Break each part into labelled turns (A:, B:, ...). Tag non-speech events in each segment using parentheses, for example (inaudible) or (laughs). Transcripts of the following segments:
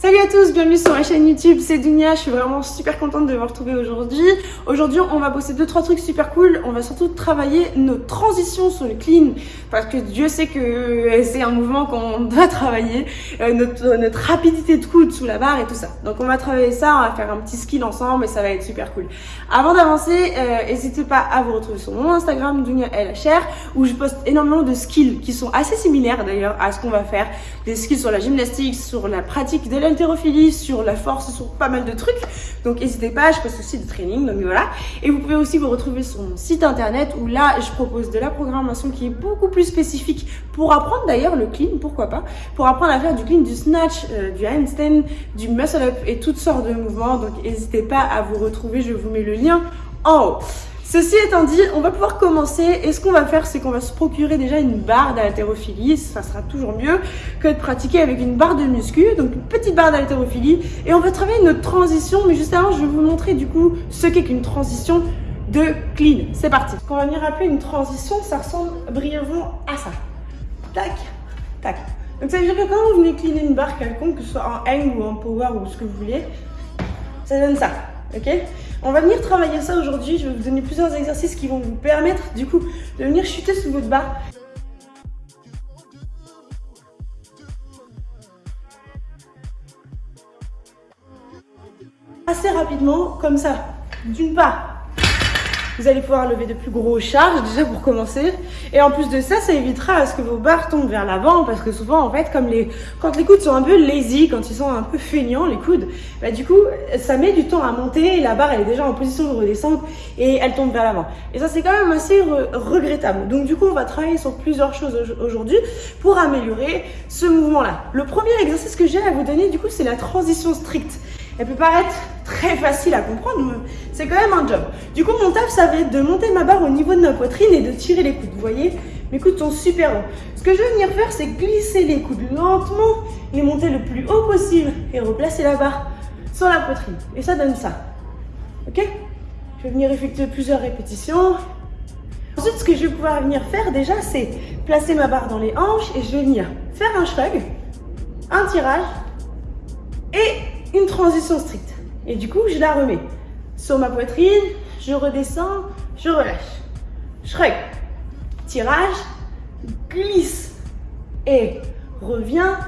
A: Salut à tous, bienvenue sur ma chaîne YouTube, c'est Dunia, je suis vraiment super contente de vous retrouver aujourd'hui. Aujourd'hui, on va bosser deux trois trucs super cool, on va surtout travailler nos transitions sur le clean, parce que Dieu sait que c'est un mouvement qu'on (laughs) doit travailler, euh, notre, notre, rapidité de coude sous la barre et tout ça. Donc on va travailler ça, on va faire un petit skill ensemble et ça va être super cool. Avant d'avancer, euh, n'hésitez pas à vous retrouver sur mon Instagram, Dunia LHR, où je poste énormément de skills qui sont assez similaires d'ailleurs à ce qu'on va faire. Des skills sur la gymnastique, sur la pratique de la l'haltérophilie, sur la force, sur pas mal de trucs. Donc n'hésitez pas, je poste aussi des trainings, donc voilà. Et vous pouvez aussi vous retrouver sur mon site internet où là, je propose de la programmation qui est beaucoup plus spécifique pour apprendre d'ailleurs le clean, pourquoi pas, pour apprendre à faire du clean, du snatch, euh, du handstand, du muscle up et toutes sortes de mouvements. Donc n'hésitez pas à vous retrouver, je vous mets le lien en haut. Ceci étant dit, on va pouvoir commencer et ce qu'on va faire, c'est qu'on va se procurer déjà une barre d'haltérophilie, ça sera toujours mieux que de pratiquer avec une barre de muscu, donc une petite barre d'haltérophilie et on va travailler notre transition, mais juste avant, je vais vous montrer du coup ce qu'est qu'une transition de clean. C'est parti. Ce qu'on va venir appeler une transition, ça ressemble brièvement à ça. Tac, tac. Donc ça veut dire que quand vous venez cleaner une barre quelconque, que ce soit en hang ou en power ou ce que vous voulez, ça donne ça ok On va venir travailler ça aujourd'hui, je vais vous donner plusieurs exercices qui vont vous permettre du coup de venir chuter sous votre barre. Assez rapidement, comme ça, d'une part, vous allez pouvoir lever de plus gros charges déjà pour commencer. Et en plus de ça, ça évitera à ce que vos barres tombent vers l'avant parce que souvent en fait, quand les coudes sont un peu lazy, quand ils sont un peu feignants les coudes, bah du coup, ça met du temps à monter et la barre elle est déjà en position de redescendre et elle tombe vers l'avant. Et ça c'est quand même assez regrettable. Donc du coup, on va travailler sur plusieurs choses aujourd'hui pour améliorer ce mouvement-là. Le premier exercice que j'ai à vous donner du coup, c'est la transition stricte. Elle peut paraître très facile à comprendre, mais c'est quand même un job. Du coup, mon taf, ça va être de monter ma barre au niveau de ma poitrine et de tirer les coudes. Vous voyez, mes coudes sont super hauts. Ce que je vais venir faire, c'est glisser les coudes lentement, les monter le plus haut possible et replacer la barre sur la poitrine. Et ça donne ça. Ok? Je vais venir effectuer plusieurs répétitions. Ensuite, ce que je vais pouvoir venir faire déjà, c'est placer ma barre dans les hanches et je vais venir faire un shrug, un tirage et une transition stricte. Et du coup, je la remets sur ma poitrine, je redescends, je relâche. Shrug, tirage, glisse et reviens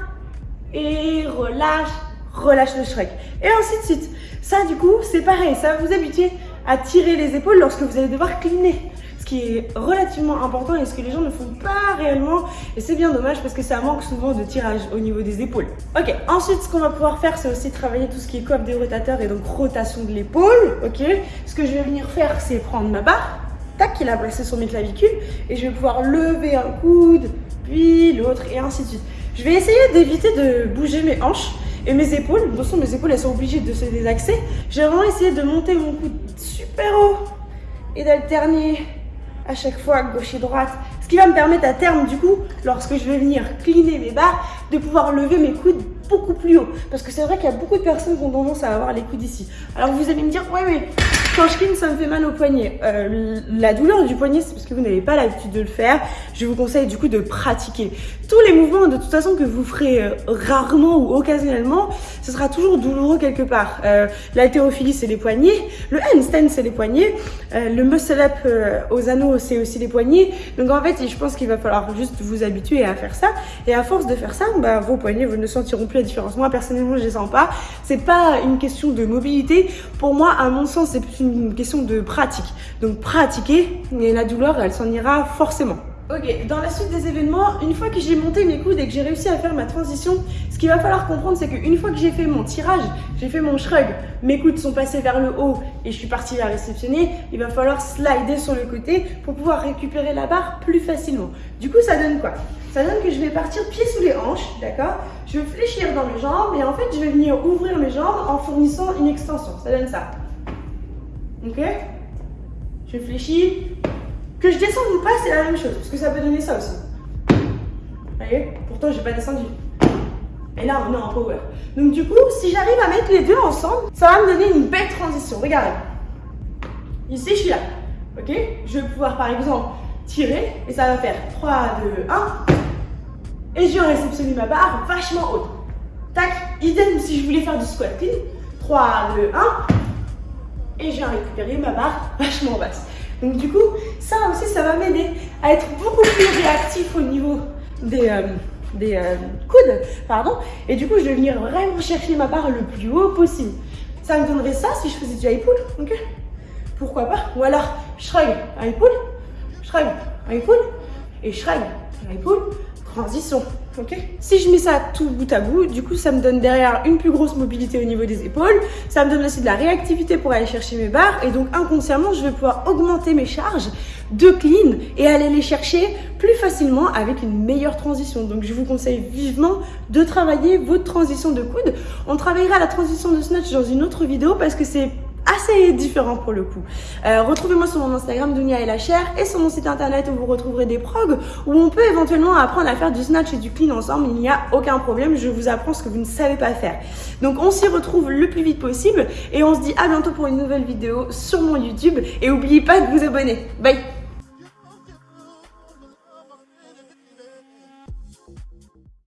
A: et relâche, relâche le shrug. Et ainsi de suite. Ça, du coup, c'est pareil, ça va vous habituer à tirer les épaules lorsque vous allez devoir cliner qui est relativement important et ce que les gens ne font pas réellement. Et c'est bien dommage parce que ça manque souvent de tirage au niveau des épaules. Ok, ensuite ce qu'on va pouvoir faire c'est aussi travailler tout ce qui est coiffe des rotateurs et donc rotation de l'épaule. Ok, ce que je vais venir faire c'est prendre ma barre, tac, qui est placée sur mes clavicules et je vais pouvoir lever un coude, puis l'autre et ainsi de suite. Je vais essayer d'éviter de bouger mes hanches et mes épaules. De toute façon, mes épaules, elles sont obligées de se désaxer. J'ai vraiment essayé de monter mon coude super haut et d'alterner à chaque fois gauche et droite. Ce qui va me permettre à terme, du coup, lorsque je vais venir cleaner mes barres, de pouvoir lever mes coudes plus haut. Parce que c'est vrai qu'il y a beaucoup de personnes qui ont tendance à avoir les coudes ici. Alors vous allez me dire, ouais mais quand je clean, ça me fait mal au poignet. Euh, la douleur du poignet, c'est parce que vous n'avez pas l'habitude de le faire. Je vous conseille du coup de pratiquer. Tous les mouvements, de toute façon, que vous ferez euh, rarement ou occasionnellement, ce sera toujours douloureux quelque part. Euh, L'haltérophilie, c'est les poignets. Le handstand, c'est les poignets. Euh, le muscle-up aux anneaux, c'est aussi les poignets. Donc en fait, je pense qu'il va falloir juste vous habituer à faire ça. Et à force de faire ça, bah, vos poignets, vous ne sentiront plus différence. Moi, personnellement, je les sens pas. C'est pas une question de mobilité. Pour moi, à mon sens, c'est une question de pratique. Donc pratiquer, et la douleur, elle s'en ira forcément. Ok, dans la suite des événements, une fois que j'ai monté mes coudes et que j'ai réussi à faire ma transition, ce qu'il va falloir comprendre, c'est qu'une fois que j'ai fait mon tirage, j'ai fait mon shrug, mes coudes sont passés vers le haut et je suis partie la réceptionner, il va falloir slider sur le côté pour pouvoir récupérer la barre plus facilement. Du coup, ça donne quoi? Ça donne que je vais partir pieds sous les hanches, d'accord? Je vais fléchir dans mes jambes et en fait, je vais venir ouvrir mes jambes en fournissant une extension. Ça donne ça. Ok? Je fléchis. Que je descende ou pas, c'est la même chose. Parce que ça peut donner ça aussi. Vous voyez? Pourtant, j'ai pas descendu. Et là, on est en power. Donc du coup, si j'arrive à mettre les deux ensemble, ça va me donner une belle transition. Regardez. Ici, je suis là. Ok? Je vais pouvoir, par exemple, tirer. Et ça va faire 3, 2, 1. Et je vais réceptionner ma barre vachement haute. Tac, Idem si je voulais faire du squat clean. 3, 2, 1. Et j'ai récupéré ma barre vachement basse. Donc du coup, ça aussi, ça va m'aider à être beaucoup plus réactif au niveau des, euh, des euh, coudes. Pardon. Et du coup, je vais venir vraiment chercher ma barre le plus haut possible. Ça me donnerait ça si je faisais du high pull. ok? Pourquoi pas? Ou alors, shrug, high pull, shrug, high pull, et shrug, high pull, transition. ok si je mets ça tout bout à bout, du coup, ça me donne derrière une plus grosse mobilité au niveau des épaules. Ça me donne aussi de la réactivité pour aller chercher mes barres. Et donc, inconsciemment, je vais pouvoir augmenter mes charges de clean et aller les chercher plus facilement avec une meilleure transition. Donc, je vous conseille vivement de travailler votre transition de coude. On travaillera la transition de snatch dans une autre vidéo parce que c'est assez différent pour le coup. Euh, Retrouvez-moi sur mon Instagram Dunia et la chair et sur mon site internet où vous retrouverez des progs où on peut éventuellement apprendre à faire du snatch et du clean ensemble. Il n'y a aucun problème, je vous apprends ce que vous ne savez pas faire. Donc on s'y retrouve le plus vite possible et on se dit à bientôt pour une nouvelle vidéo sur mon YouTube et n'oubliez pas de vous abonner. Bye